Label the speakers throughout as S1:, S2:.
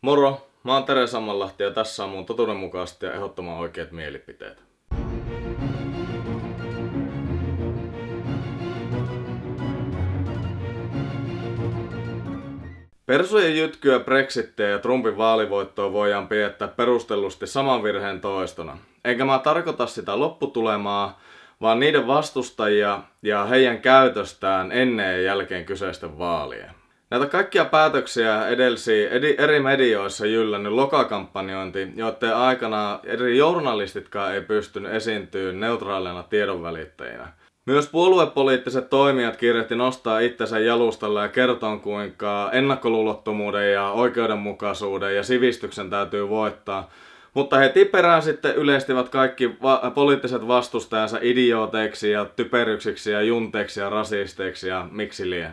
S1: Moro, mä oon Tere Sammanlahti ja tässä on mun totuudenmukaiset ja ehdottoman oikeat mielipiteet. Persujen jytkyä Brexittiä ja Trumpin vaalivoittoa voidaan piettää perustellusti saman virheen toistona. Enkä mä tarkoita sitä lopputulemaa, vaan niiden vastustajia ja heidän käytöstään ennen ja jälkeen kyseisten vaalien. Näitä kaikkia päätöksiä edelsi eri medioissa jyllännyt lokakampanjointi, joiden aikana eri journalistitkaan ei pystynyt esiintyä neutraalina tiedonvälittäjinä. Myös puoluepoliittiset toimijat kirjoitti nostaa itsensä jalustalle ja kertoa, kuinka ennakkoluulottomuuden ja oikeudenmukaisuuden ja sivistyksen täytyy voittaa. Mutta heti perään sitten yleistivät kaikki va- poliittiset vastustajansa idiooteiksi ja typeryksiksi ja junteiksi ja rasisteiksi ja miksi lie.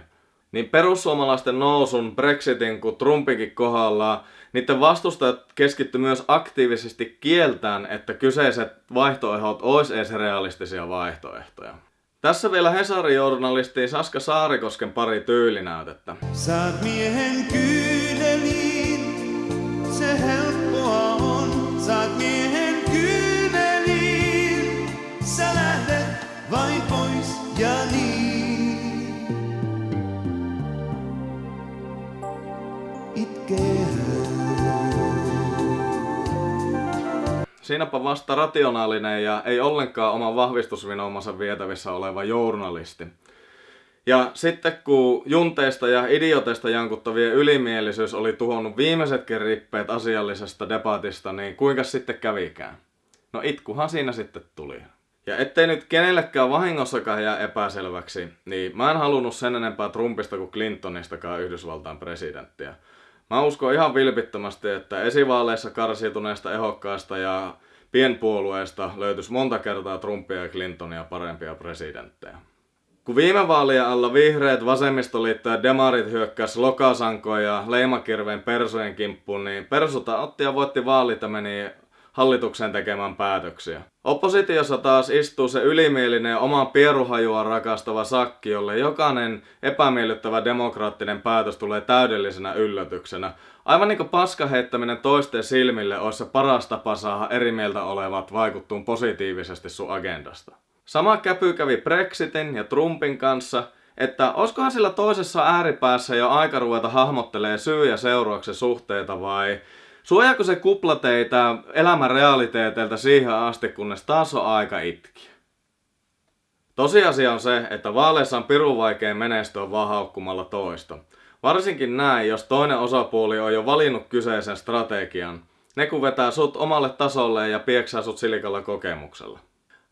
S1: Niin perussuomalaisten nousun, Brexitin kuin Trumpinkin kohdalla, niiden vastustajat keskitty myös aktiivisesti kieltään, että kyseiset vaihtoehdot olisi edes realistisia vaihtoehtoja. Tässä vielä Hesarin journalisti Saska Saarikosken pari tyylinäytettä.
S2: Saat miehen kyyneliin,
S1: Siinäpä vasta rationaalinen ja ei ollenkaan oman vahvistusvinoumansa vietävissä oleva journalisti. Ja sitten kun junteista ja idioteista jankuttavien ylimielisyys oli tuhonnut viimeisetkin rippeet asiallisesta debatista, niin kuinka sitten kävikään? No itkuhan siinä sitten tuli. Ja ettei nyt kenellekään vahingossakaan jää epäselväksi, niin mä en halunnut sen enempää Trumpista kuin Clintonistakaan Yhdysvaltain presidenttiä. Mä uskon ihan vilpittömästi, että esivaaleissa karsiutuneista ehokkaista ja pienpuolueista löytyisi monta kertaa Trumpia ja Clintonia parempia presidenttejä. Kun viime vaalien alla vihreät, vasemmistoliitto ja demarit hyökkäs lokasankoja ja leimakirveen persojen kimppuun, niin persuta otti ja voitti vaalit ja meni hallituksen tekemään päätöksiä. Oppositiossa taas istuu se ylimielinen ja omaa pieruhajua rakastava sakki, jolle jokainen epämiellyttävä demokraattinen päätös tulee täydellisenä yllätyksenä. Aivan niin kuin paska heittäminen toisten silmille olisi se paras tapa saada eri mieltä olevat vaikuttuun positiivisesti sun agendasta. Sama käpy kävi Brexitin ja Trumpin kanssa, että olisikohan sillä toisessa ääripäässä jo aika ruveta hahmottelee syy- ja seurauksen suhteita vai Suojaako se kupla teitä elämän realiteeteilta siihen asti, kunnes taas on aika itkiä? Tosiasia on se, että vaaleissa on pirun vaikea menestyä vaan toista. Varsinkin näin, jos toinen osapuoli on jo valinnut kyseisen strategian. Ne kun vetää sut omalle tasolle ja pieksää sut silikalla kokemuksella.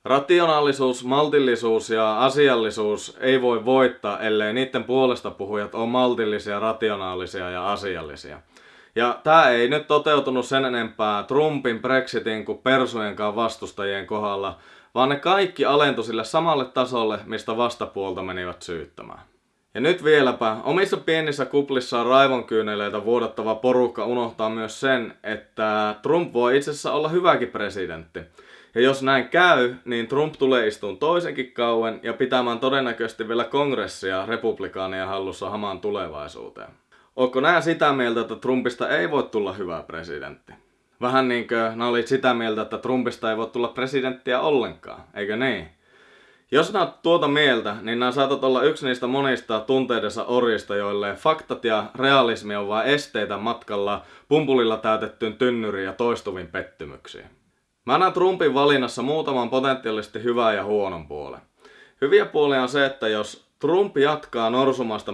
S1: Rationaalisuus, maltillisuus ja asiallisuus ei voi voittaa, ellei niiden puolesta puhujat ole maltillisia, rationaalisia ja asiallisia. Ja tämä ei nyt toteutunut sen enempää Trumpin, Brexitin kuin Persujenkaan vastustajien kohdalla, vaan ne kaikki alentui sille samalle tasolle, mistä vastapuolta menivät syyttämään. Ja nyt vieläpä, omissa pienissä kuplissaan raivonkyyneleitä vuodattava porukka unohtaa myös sen, että Trump voi itse asiassa olla hyväkin presidentti. Ja jos näin käy, niin Trump tulee istuun toisenkin kauen ja pitämään todennäköisesti vielä kongressia republikaanien hallussa hamaan tulevaisuuteen. Onko nää sitä mieltä, että Trumpista ei voi tulla hyvä presidentti? Vähän niin kuin nää olit sitä mieltä, että Trumpista ei voi tulla presidenttiä ollenkaan, eikö niin? Jos nää tuota mieltä, niin nää saatat olla yksi niistä monista tunteidensa orista, joille faktat ja realismi on vain esteitä matkalla pumpulilla täytettyyn tynnyriin ja toistuviin pettymyksiin. Mä näen Trumpin valinnassa muutaman potentiaalisesti hyvää ja huonon puolen. Hyviä puolia on se, että jos Trump jatkaa norsumasta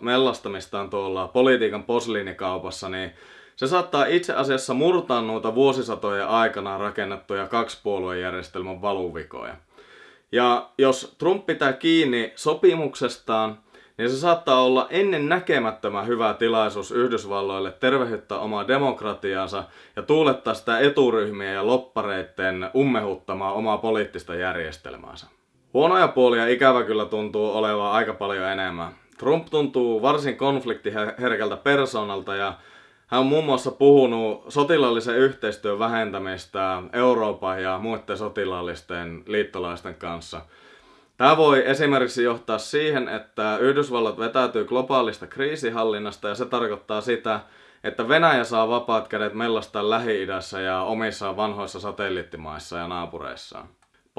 S1: mellastamistaan tuolla politiikan posliinikaupassa, niin se saattaa itse asiassa murtaa noita vuosisatojen aikana rakennettuja kaksipuoluejärjestelmän valuvikoja. Ja jos Trump pitää kiinni sopimuksestaan, niin se saattaa olla ennen näkemättömän hyvä tilaisuus Yhdysvalloille tervehyttää omaa demokratiaansa ja tuulettaa sitä eturyhmien ja loppareiden ummehuttamaa omaa poliittista järjestelmäänsä. Huonoja puolia ikävä kyllä tuntuu olevan aika paljon enemmän. Trump tuntuu varsin konfliktiherkältä persoonalta ja hän on muun muassa puhunut sotilaallisen yhteistyön vähentämistä Euroopan ja muiden sotilaallisten liittolaisten kanssa. Tämä voi esimerkiksi johtaa siihen, että Yhdysvallat vetäytyy globaalista kriisihallinnasta ja se tarkoittaa sitä, että Venäjä saa vapaat kädet mellastaa Lähi-idässä ja omissa vanhoissa satelliittimaissa ja naapureissaan.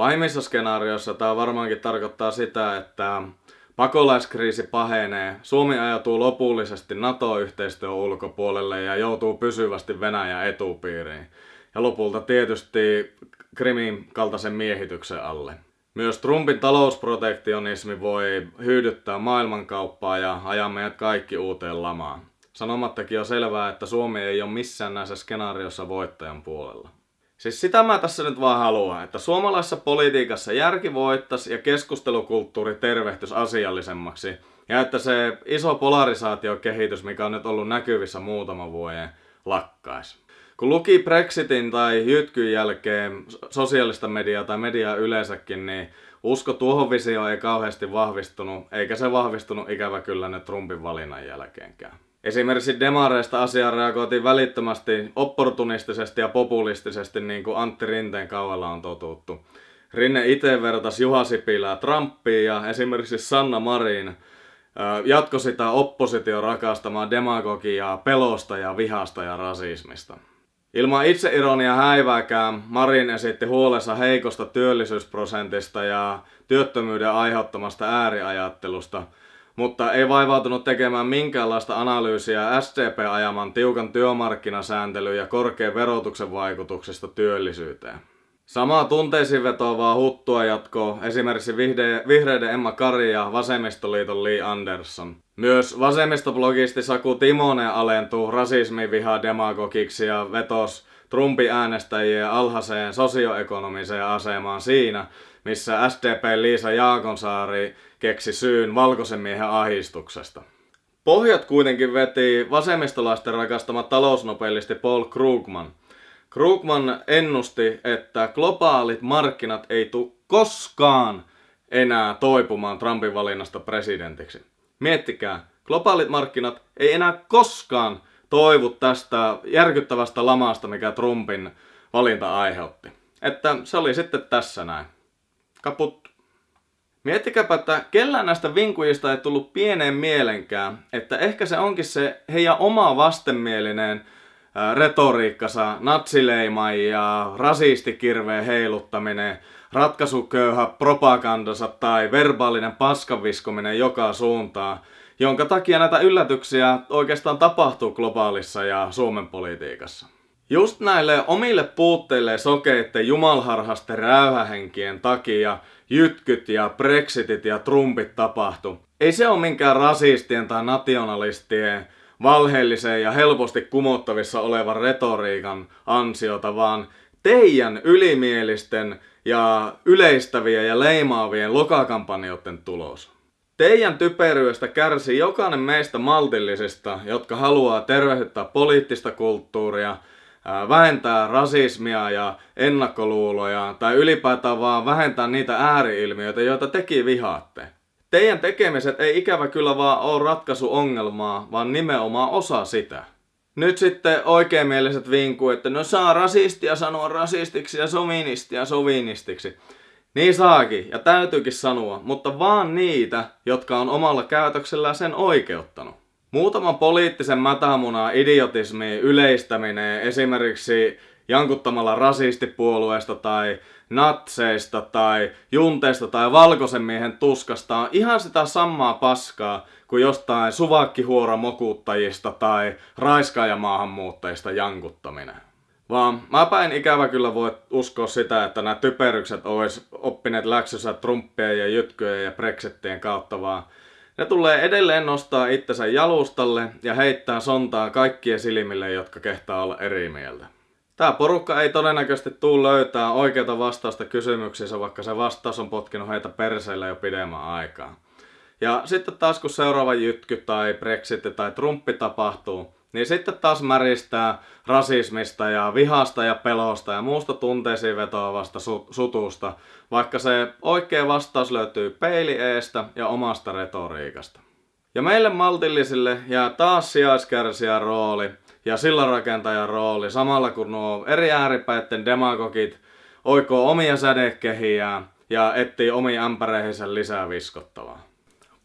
S1: Pahimmissa skenaarioissa tämä varmaankin tarkoittaa sitä, että pakolaiskriisi pahenee, Suomi ajatuu lopullisesti NATO-yhteistyön ulkopuolelle ja joutuu pysyvästi Venäjän etupiiriin. Ja lopulta tietysti Krimin kaltaisen miehityksen alle. Myös Trumpin talousprotektionismi voi hyödyttää maailmankauppaa ja ajaa meidät kaikki uuteen lamaan. Sanomattakin on selvää, että Suomi ei ole missään näissä skenaariossa voittajan puolella. Siis sitä mä tässä nyt vaan haluan, että suomalaisessa politiikassa järki voittaisi ja keskustelukulttuuri tervehtys asiallisemmaksi. Ja että se iso polarisaatiokehitys, mikä on nyt ollut näkyvissä muutama vuoden, lakkaisi. Kun luki Brexitin tai jytkyn jälkeen sosiaalista mediaa tai mediaa yleensäkin, niin usko tuohon visioon ei kauheasti vahvistunut, eikä se vahvistunut ikävä kyllä nyt Trumpin valinnan jälkeenkään. Esimerkiksi demareista asiaan reagoitiin välittömästi opportunistisesti ja populistisesti niin kuin Antti Rinteen kaudella on totuttu. Rinne itse vertasi Juha Sipilää Trumpiin ja esimerkiksi Sanna Marin jatko sitä oppositio rakastamaan demagogiaa pelosta ja vihasta ja rasismista. Ilman itseironia häivääkään Marin esitti huolensa heikosta työllisyysprosentista ja työttömyyden aiheuttamasta ääriajattelusta, mutta ei vaivautunut tekemään minkäänlaista analyysiä SDP-ajaman tiukan työmarkkinasääntelyn ja korkean verotuksen vaikutuksesta työllisyyteen. Samaa tunteisiin vetoavaa huttua jatkoo esimerkiksi vihreiden Emma Kari ja vasemmistoliiton Lee Anderson. Myös vasemmistoblogisti Saku Timonen alentuu rasismiviha demagogiksi ja vetos Trumpin äänestäjien alhaiseen sosioekonomiseen asemaan siinä, missä SDP Liisa Jaakonsaari keksi syyn valkoisen miehen ahistuksesta. Pohjat kuitenkin veti vasemmistolaisten rakastama talousnopelisti Paul Krugman – Krugman ennusti, että globaalit markkinat ei tule koskaan enää toipumaan Trumpin valinnasta presidentiksi. Miettikää, globaalit markkinat ei enää koskaan toivu tästä järkyttävästä lamasta, mikä Trumpin valinta aiheutti. Että se oli sitten tässä näin. Kaput. Miettikääpä, että kellään näistä vinkujista ei tullut pieneen mielenkään, että ehkä se onkin se heidän oma vastenmielinen retoriikkansa, natsileima ja rasistikirveen heiluttaminen, ratkaisuköyhä propagandansa tai verbaalinen paskanviskominen joka suuntaan, jonka takia näitä yllätyksiä oikeastaan tapahtuu globaalissa ja Suomen politiikassa. Just näille omille puutteille sokeitten jumalharhasten räyhähenkien takia jytkyt ja brexitit ja trumpit tapahtu. Ei se ole minkään rasistien tai nationalistien valheellisen ja helposti kumottavissa olevan retoriikan ansiota, vaan teidän ylimielisten ja yleistävien ja leimaavien lokakampanjoiden tulos. Teidän typeryydestä kärsii jokainen meistä maltillisista, jotka haluaa tervehdyttää poliittista kulttuuria, vähentää rasismia ja ennakkoluuloja tai ylipäätään vaan vähentää niitä ääriilmiöitä, joita teki vihaatte. Teidän tekemiset ei ikävä kyllä vaan ole ratkaisu ongelmaa, vaan nimenomaan osa sitä. Nyt sitten oikeamieliset vinkuu, että no saa rasistia sanoa rasistiksi ja sovinistia sovinistiksi. Niin saakin, ja täytyykin sanoa, mutta vaan niitä, jotka on omalla käytöksellään sen oikeuttanut. Muutaman poliittisen mätämunaa idiotismi yleistäminen esimerkiksi jankuttamalla rasistipuolueesta tai natseista tai junteista tai valkoisen miehen tuskasta on ihan sitä samaa paskaa kuin jostain suvakkihuoramokuttajista tai raiskaajamaahanmuuttajista jankuttaminen. Vaan mä päin ikävä kyllä voi uskoa sitä, että nämä typerykset olisi oppineet läksyssä Trumpien ja jytkyjen ja Brexitien kautta, vaan ne tulee edelleen nostaa itsensä jalustalle ja heittää sontaa kaikkien silmille, jotka kehtaa olla eri mieltä. Tämä porukka ei todennäköisesti tule löytää oikeata vastausta kysymyksiinsä, vaikka se vastaus on potkinut heitä perseille jo pidemmän aikaa. Ja sitten taas kun seuraava jytky tai Brexit tai Trumpi tapahtuu, niin sitten taas märistää rasismista ja vihasta ja pelosta ja muusta tunteisiin vetoavasta su- sutusta, vaikka se oikea vastaus löytyy peili eestä ja omasta retoriikasta. Ja meille maltillisille jää taas sijaiskärsijän rooli, ja sillanrakentajan rooli samalla kun nuo eri ääripäitten demagogit oikoo omia sädekehiään ja etsii omiin ämpäreihinsä lisää viskottavaa.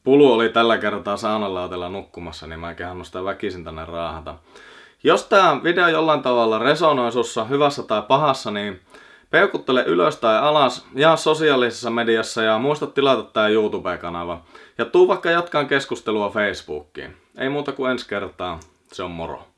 S1: Pulu oli tällä kertaa saunalautella nukkumassa, niin mä kehannut sitä väkisin tänne raahata. Jos tämä video jollain tavalla resonoi sussa hyvässä tai pahassa, niin peukuttele ylös tai alas, jaa sosiaalisessa mediassa ja muista tilata tämä YouTube-kanava. Ja tuu vaikka jatkaan keskustelua Facebookiin. Ei muuta kuin ensi kertaa. Se on moro.